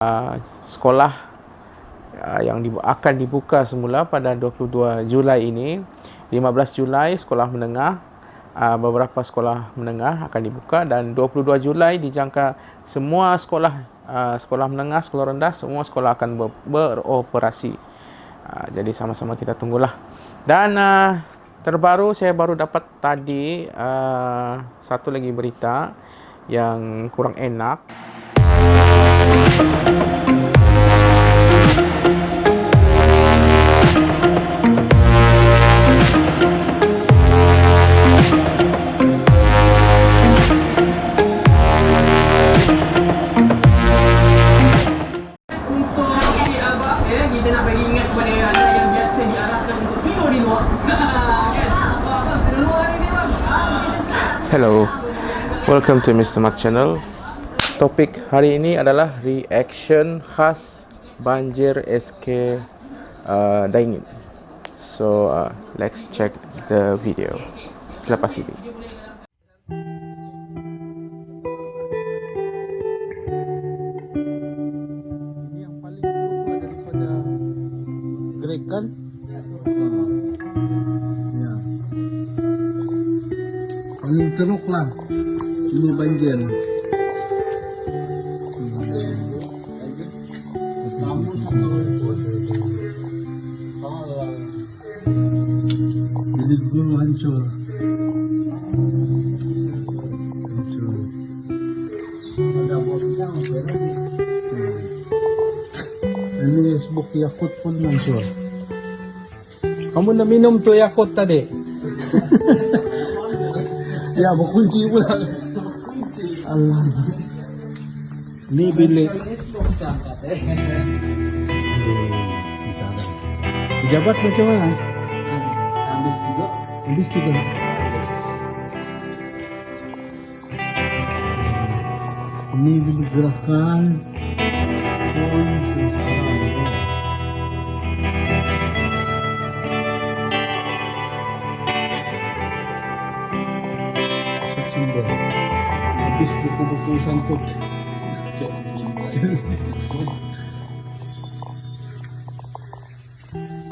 uh, sekolah uh, yang dibu- akan dibuka semula pada 22 Julai ini. 15 Julai sekolah menengah uh, beberapa sekolah menengah akan dibuka dan 22 Julai dijangka semua sekolah uh, sekolah menengah, sekolah rendah semua sekolah akan ber- beroperasi. Uh, jadi sama-sama kita tunggulah. Dan uh, terbaru saya baru dapat tadi uh, satu lagi berita yang kurang enak. Hello, welcome to Mr. Mat channel. Topik hari ini adalah reaction khas banjir SK uh, Daingin. So, uh, let's check the video. Selepas ini. Yang paling kan? Ya. Teruk lah. Ini banjir. Dulu hancur. Hancur. Ini sebuk Yakult pun hancur. Kamu nak minum tu Yakult tadi? ya, berkunci pula. Allah. Ni bilik. Pejabat macam mana? Si Sarah. sumber habis buku-buku sangkut. Di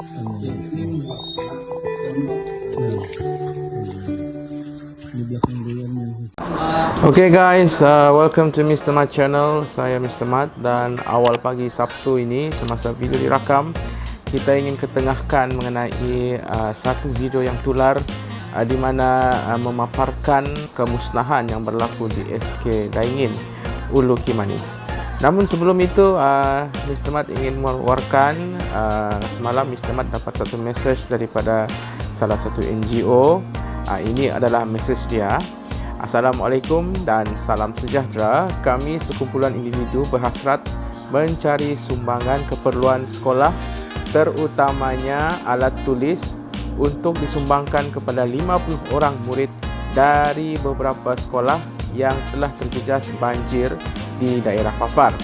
belakang dia yang Okay guys, uh, welcome to Mr. Mat channel. Saya Mr. Mat dan awal pagi Sabtu ini semasa video dirakam, kita ingin ketengahkan mengenai uh, satu video yang tular uh, di mana uh, memaparkan kemusnahan yang berlaku di SK Daingin, Ulu Kimanis. Namun sebelum itu, uh, Mr. Mat ingin mewawarkan uh, semalam Mr. Mat dapat satu message daripada salah satu NGO. Uh, ini adalah message dia. Assalamualaikum dan salam sejahtera. Kami sekumpulan individu berhasrat mencari sumbangan keperluan sekolah terutamanya alat tulis untuk disumbangkan kepada 50 orang murid dari beberapa sekolah yang telah terjejas banjir di daerah papar.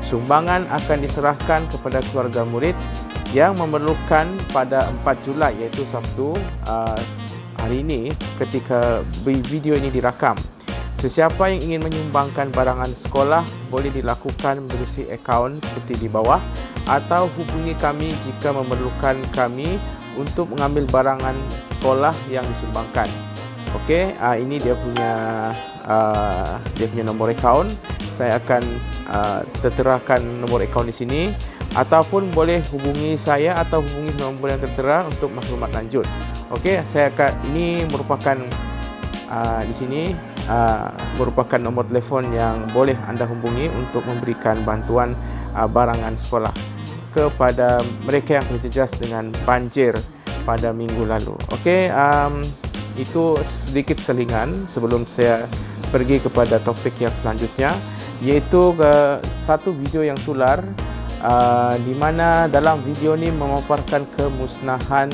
Sumbangan akan diserahkan kepada keluarga murid yang memerlukan pada 4 Julai iaitu Sabtu uh, hari ini ketika video ini dirakam. Sesiapa yang ingin menyumbangkan barangan sekolah boleh dilakukan menerusi akaun seperti di bawah atau hubungi kami jika memerlukan kami untuk mengambil barangan sekolah yang disumbangkan. Okey, uh, ini dia punya uh, dia punya nombor akaun. Saya akan uh, terterakan nombor akaun di sini ataupun boleh hubungi saya atau hubungi nombor yang tertera untuk maklumat lanjut. Okey, saya akan ini merupakan uh, di sini uh, merupakan nombor telefon yang boleh anda hubungi untuk memberikan bantuan uh, barangan sekolah kepada mereka yang terjejas dengan banjir pada minggu lalu. Okey, um, itu sedikit selingan sebelum saya pergi kepada topik yang selanjutnya iaitu uh, satu video yang tular uh, di mana dalam video ini memaparkan kemusnahan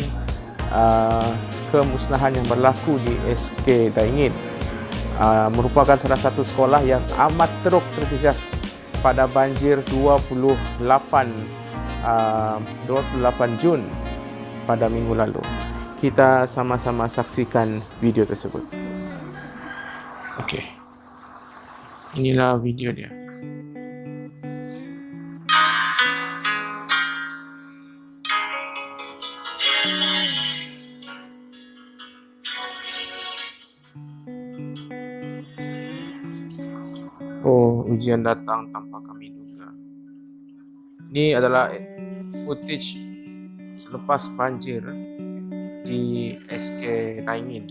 uh, kemusnahan yang berlaku di SK Daingin uh, merupakan salah satu sekolah yang amat teruk terjejas pada banjir 28 uh, 28 Jun pada minggu lalu. Kita sama-sama saksikan video tersebut. Okey inilah video dia. Oh ujian datang tanpa kami duga. Ini adalah footage selepas banjir di SK Naingin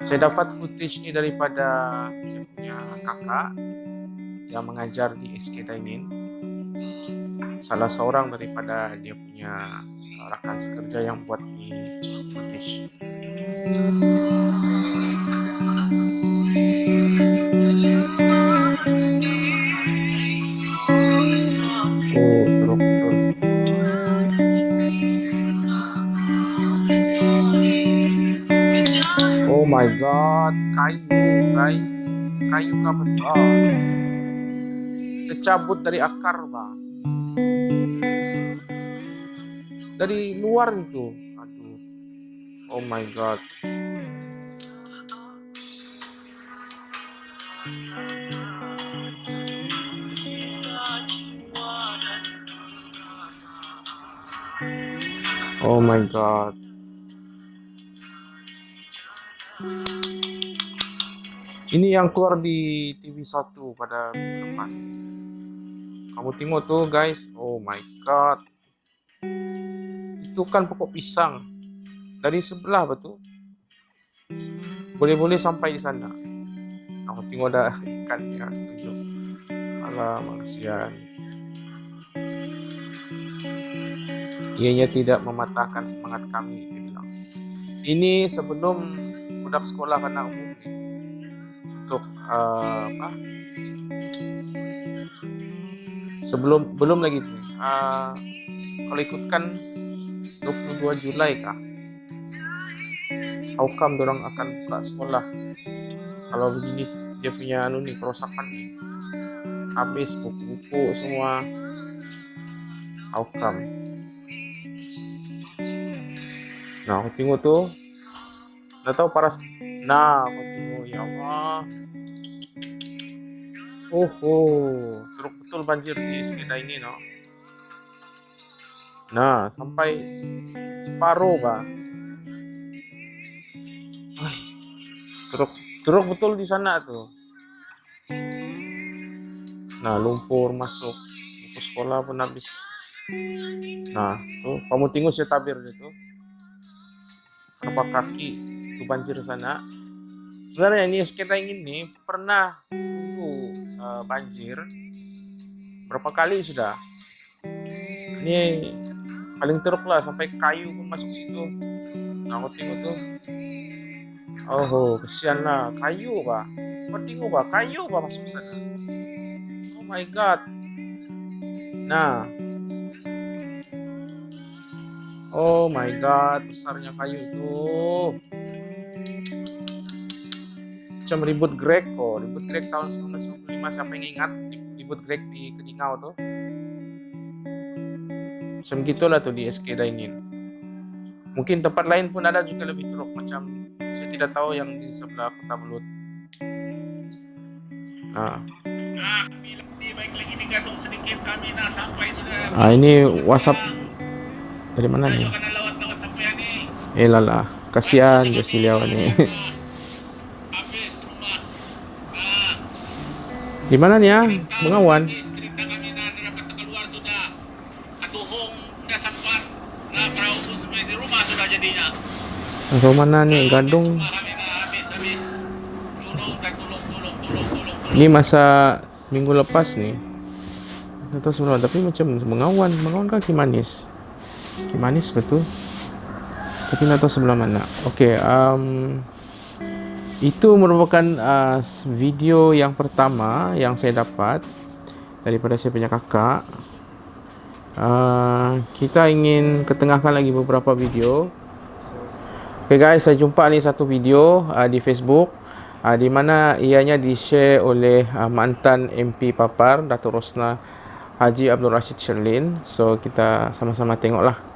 saya dapat footage ni daripada kakak yang mengajar di SK Raingin. Salah seorang daripada dia punya rakan sekerja yang buat ini footage. my god, kayu guys. Kayu kabut. Oh. Tercabut dari akar, Bang. Dari luar itu. Aduh. Oh my god. Oh my god. Ini yang keluar di TV1 pada lepas. Kamu tengok tuh guys. Oh my god. Itu kan pokok pisang. Dari sebelah betul. Boleh-boleh sampai di sana. Kamu tengok ada ikan ya setuju. Alah maksian. Ianya tidak mematahkan semangat kami. Ini sebelum budak sekolah kena umum uh, apa? Sebelum belum lagi uh, kalau ikutkan 22 Julai kah Haukam dorang akan buka sekolah? Kalau begini dia punya anu nih kerosakan nih. Habis buku-buku semua. Haukam nah aku tengok tuh. Nggak tahu paras nah aku tengok ya Allah Oh, oh, teruk betul banjir di sekitar ini, no. Nah, sampai separuh, bah. Teruk, teruk betul di sana tuh. Nah, lumpur masuk. Buku sekolah pun habis. Nah, tuh, kamu tengok saya tabir itu. Berapa kaki itu banjir sana. Sebenarnya ini sekitar ini pernah uh, banjir. Berapa kali sudah. Ini paling teruk lah sampai kayu pun masuk situ. Nah aku tuh. Oh kesian lah. Kayu pak. Kau pak. Kayu pak masuk sana. Oh my god. Nah. Oh my god besarnya kayu itu macam ribut Greco ribut Grek tahun 1995 siapa yang ingat? Ribut Grek di Kedingau tuh macam gitulah tuh di SK Dainin mungkin tempat lain pun ada juga lebih teruk macam saya tidak tahu yang di sebelah kota Belut. Nah Ah ini WhatsApp. Dari mana nih? Eh lala, kasihan Josilia ni. Di mana ni ya? Bengawan. Atau mana ni gadung? Ini masa minggu lepas ni. Atau sebelum tapi macam bengawan, bengawan kan kimanis. Kimanis betul. Tapi tahu sebelah mana. Okey, um, itu merupakan uh, video yang pertama yang saya dapat daripada saya punya kakak. Uh, kita ingin ketengahkan lagi beberapa video. Ok guys saya jumpa ni satu video uh, di facebook uh, di mana ianya di share oleh uh, mantan MP Papar Datuk Rosna Haji Abdul Rashid Sherlin so kita sama-sama tengoklah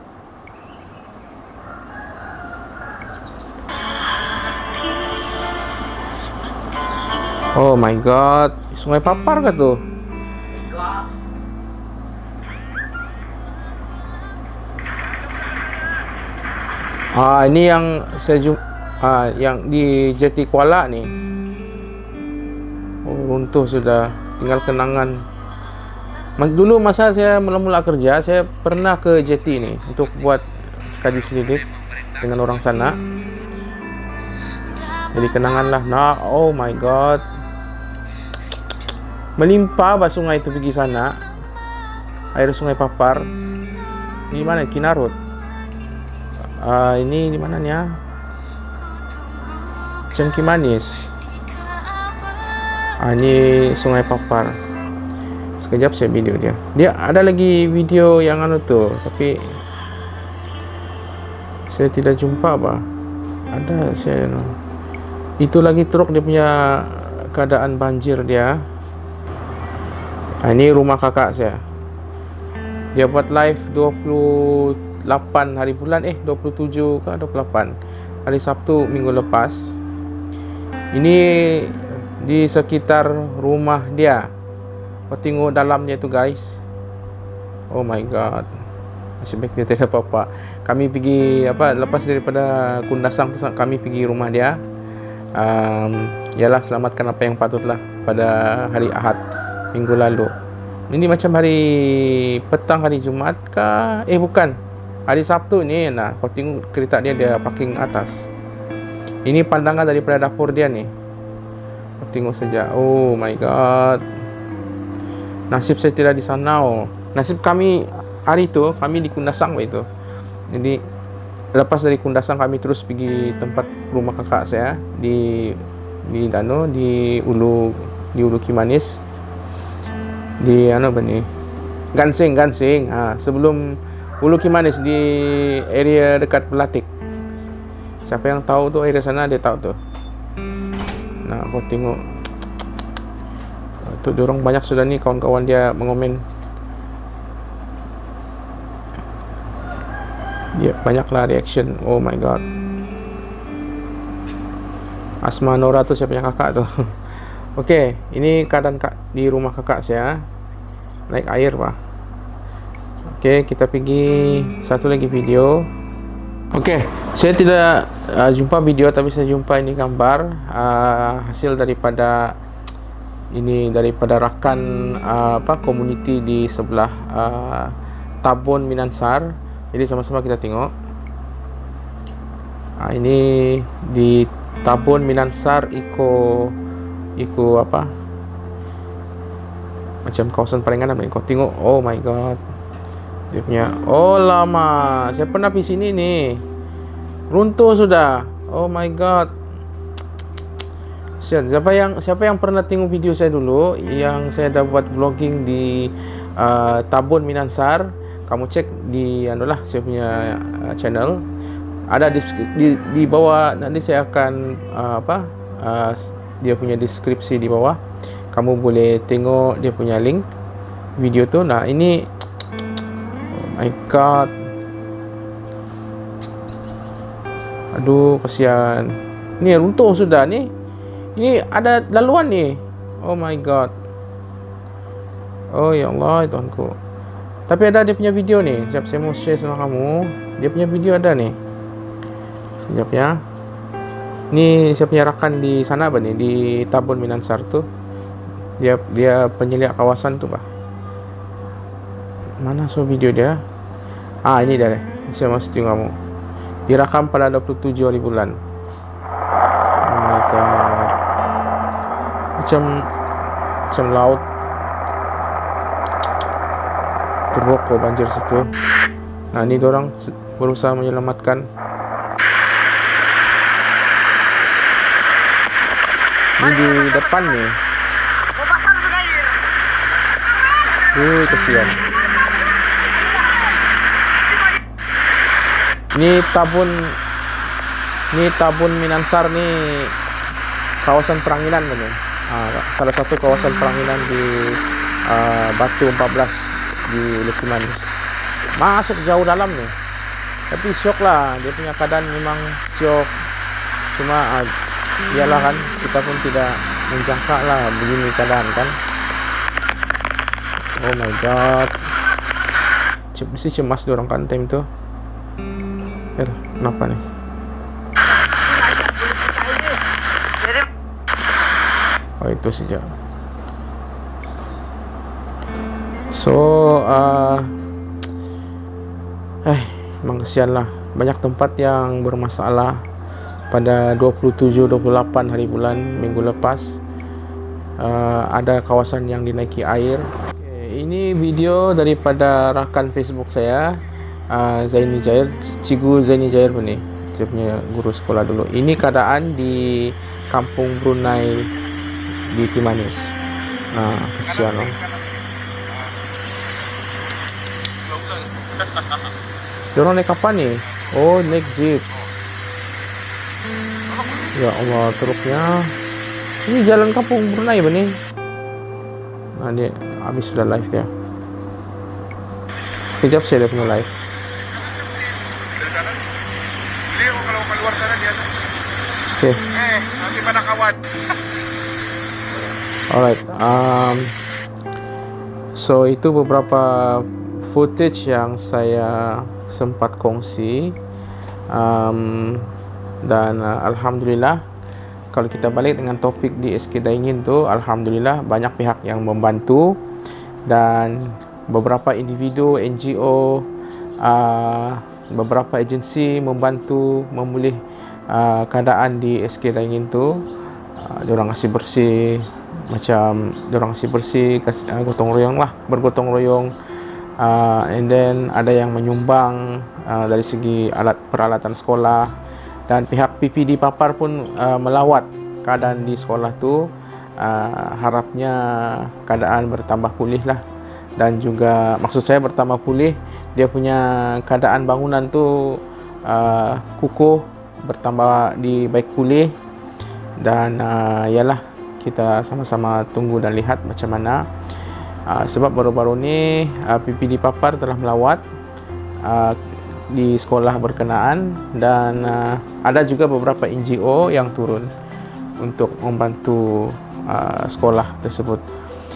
Oh my god, sungai papar ke tu? Ah ini yang saya jumpa ah yang di Jeti Kuala ni. Oh runtuh sudah. Tinggal kenangan. Mas dulu masa saya mula-mula kerja saya pernah ke JT ni untuk buat kaji selidik dengan orang sana. Jadi kenangan lah. Nah oh my god melimpah bah sungai itu pergi sana. Air sungai papar. Di mana? Kinarut. Uh, ini di mana ni ya Cengki Manis. Uh, ini sungai papar. Sekejap saya video dia. Dia ada lagi video yang anu tu tapi saya tidak jumpa bah ada saya itu lagi truk dia punya keadaan banjir dia ha, ini rumah kakak saya. Dia buat live 28 hari bulan. Eh 27 ke 28 hari Sabtu minggu lepas. Ini di sekitar rumah dia. Kau tengok dalamnya tu guys. Oh my god. Masih baik dia tidak apa-apa. Kami pergi apa lepas daripada kundasang kami pergi rumah dia. Um, Yalah selamatkan apa yang patutlah Pada hari Ahad Minggu lalu. Ini macam hari Petang hari Jumat kah? Eh bukan. Hari Sabtu ni nah, Kau tengok kereta dia Dia parking atas. Ini pandangan daripada dapur dia ni. Kau tengok saja Oh my god. Nasib saya tidak di sana oh. Nasib kami Hari tu Kami di Kundasang itu. Jadi lepas dari Kundasang kami terus pergi tempat rumah kakak saya di di Dano di Ulu di Ulu Kimanis di ano apa ni Gansing Gansing ha, sebelum Ulu Kimanis di area dekat Pelatik siapa yang tahu tu area sana dia tahu tu nah aku tengok tu dorong banyak sudah ni kawan-kawan dia mengomen Ya, yeah, banyaklah reaction. Oh my god. Asma Nora tu siapa yang kakak tu? Okey, ini keadaan kak di rumah kakak saya. Naik air pak. Okey, kita pergi satu lagi video. Okey, saya tidak uh, jumpa video tapi saya jumpa ini gambar uh, hasil daripada ini daripada rakan uh, apa komuniti di sebelah uh, Tabon Minansar jadi sama-sama kita tengok ha, Ini di Tabun Minansar Iko Iko apa? Macam kawasan Paringan Kau tengok. Oh my god. Dia punya Oh lama. Saya pernah pergi sini ni. Runtuh sudah. Oh my god. Siapa yang siapa yang pernah tengok video saya dulu yang saya dah buat vlogging di uh, Tabun Minansar kamu cek di anulah saya punya uh, channel. Ada di, di di bawah nanti saya akan uh, apa uh, dia punya deskripsi di bawah. Kamu boleh tengok dia punya link video tu. Nah ini oh my god. Aduh kasihan. Ni runtuh sudah ni. Ini ada laluan ni. Oh my god. Oh ya Allah tuanku. Tapi ada dia punya video ni. Sekejap saya mau share sama kamu. Dia punya video ada ni. Sekejap ya Ni saya punya rakan di sana apa ni Di Tabun Minansar tu Dia dia penyeliak kawasan tu bah Mana so video dia? Ah ini dia deh. Saya mau tengok kamu. Dirakam pada 27 hari bulan. Oh my god. Macam Macam laut. Terpokok banjir situ. Nah ini orang berusaha menyelamatkan ini di depan nih. Wih, kesian. Ini tabun ini tabun Minansar nih. Kawasan peranginan benar. Ah, salah satu kawasan peranginan di uh, Batu 14 di Luki Manis masuk jauh dalam nih. Tapi syok lah dia punya keadaan memang syok. Cuma uh, iyalah kan kita pun tidak menjangka lah begini keadaan kan. Oh my god. Mesti cemas orang kan time tu. Eh kenapa nih oh itu sejak so uh, eh memang kesian lah. Banyak tempat yang bermasalah pada 27-28 hari bulan minggu lepas uh, ada kawasan yang dinaiki air okay, ini video daripada rakan facebook saya uh, Zaini Jair Cikgu Zaini Jair pun ni dia punya guru sekolah dulu ini keadaan di kampung Brunei di Timanis nah kesian lah Diorang naik kapan ni? Oh, naik jeep. Ya Allah, teruknya. Ini jalan kampung Brunei apa ni? Nah, dia habis sudah live dia. Sekejap saya punya live. Okay. Eh, nanti pada kawan. Alright. Um, so, itu beberapa footage yang saya sempat kongsi um, dan uh, Alhamdulillah kalau kita balik dengan topik di SK Daingin tu Alhamdulillah banyak pihak yang membantu. Dan beberapa individu NGO uh, beberapa agensi membantu memulih uh, keadaan di SK Daingin tu. Uh, diorang kasih bersih macam diorang kasih bersih kasih, uh, gotong royong lah bergotong royong. Uh, and then ada yang menyumbang uh, dari segi alat peralatan sekolah dan pihak PPD Papar pun uh, melawat keadaan di sekolah tu. Uh, harapnya keadaan bertambah pulih lah. Dan juga maksud saya bertambah pulih dia punya keadaan bangunan tu uh, kukuh bertambah di baik pulih. Dan uh, yalah kita sama-sama tunggu dan lihat macam mana. Uh, sebab baru-baru ni uh, PPD Papar telah melawat. Uh, di sekolah berkenaan dan uh, ada juga beberapa NGO yang turun untuk membantu uh, sekolah tersebut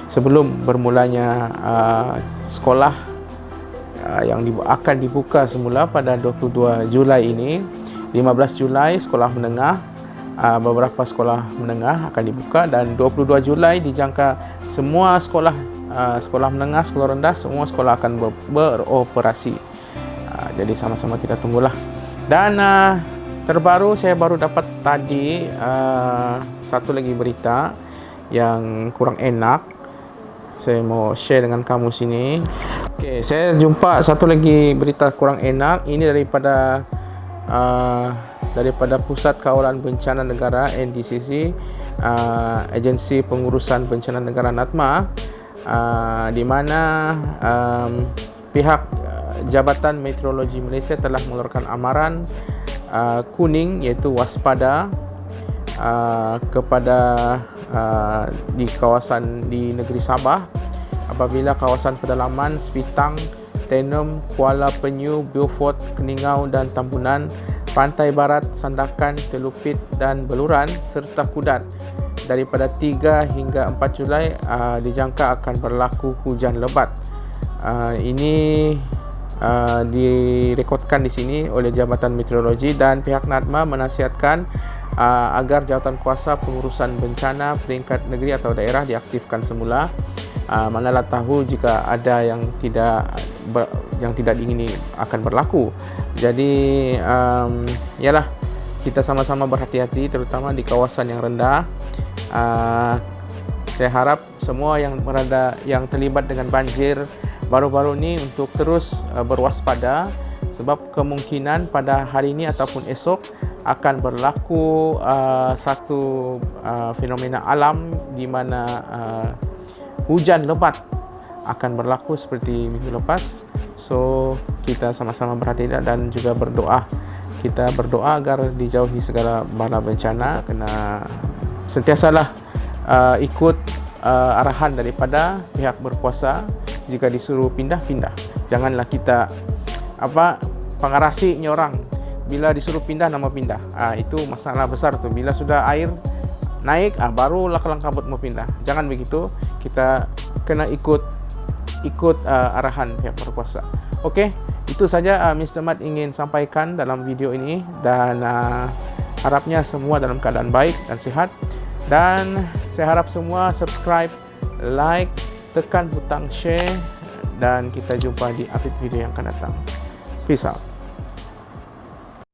sebelum bermulanya uh, sekolah uh, yang dibu akan dibuka semula pada 22 Julai ini 15 Julai sekolah menengah uh, beberapa sekolah menengah akan dibuka dan 22 Julai dijangka semua sekolah Ah, sekolah menengah, sekolah rendah, semua sekolah akan ber beroperasi. Jadi sama-sama kita tunggulah. Dan uh, terbaru saya baru dapat tadi uh, satu lagi berita yang kurang enak. Saya mau share dengan kamu sini. Okey, saya jumpa satu lagi berita kurang enak. Ini daripada uh, daripada Pusat Kawalan Bencana Negara NDCC, uh, Agensi Pengurusan Bencana Negara NATMA uh, di mana um, pihak Jabatan Meteorologi Malaysia telah mengeluarkan amaran uh, kuning iaitu waspada uh, kepada uh, di kawasan di negeri Sabah apabila kawasan pedalaman Sepitang, Tenem, Kuala Penyu, Beaufort, Keningau dan Tambunan, Pantai Barat, Sandakan, Telupit dan Beluran serta Kudat daripada 3 hingga 4 Julai uh, dijangka akan berlaku hujan lebat. Uh, ini uh, direkodkan di sini oleh Jabatan Meteorologi dan pihak NADMA menasihatkan uh, agar jawatan kuasa pengurusan bencana peringkat negeri atau daerah diaktifkan semula. Uh, manalah tahu jika ada yang tidak ber, yang tidak diingini akan berlaku. Jadi um, yalah kita sama-sama berhati-hati terutama di kawasan yang rendah uh, saya harap semua yang berada yang terlibat dengan banjir baru-baru ini untuk terus uh, berwaspada sebab kemungkinan pada hari ini ataupun esok akan berlaku uh, satu uh, fenomena alam di mana uh, hujan lebat akan berlaku seperti minggu lepas. So kita sama-sama berhati-hati dan juga berdoa. Kita berdoa agar dijauhi segala bala bencana kena sentiasalah uh, ikut uh, arahan daripada pihak berkuasa jika disuruh pindah-pindah. Janganlah kita apa pengarasinya orang bila disuruh pindah nama pindah. Ah itu masalah besar tu. Bila sudah air naik ah barulah kelang kabut mau pindah. Jangan begitu. Kita kena ikut ikut uh, arahan pihak berkuasa. Okey, itu saja uh, Mr. Mat ingin sampaikan dalam video ini dan uh, harapnya semua dalam keadaan baik dan sihat dan saya harap semua subscribe, like, tekan butang share dan kita jumpa di update video yang akan datang. Peace out.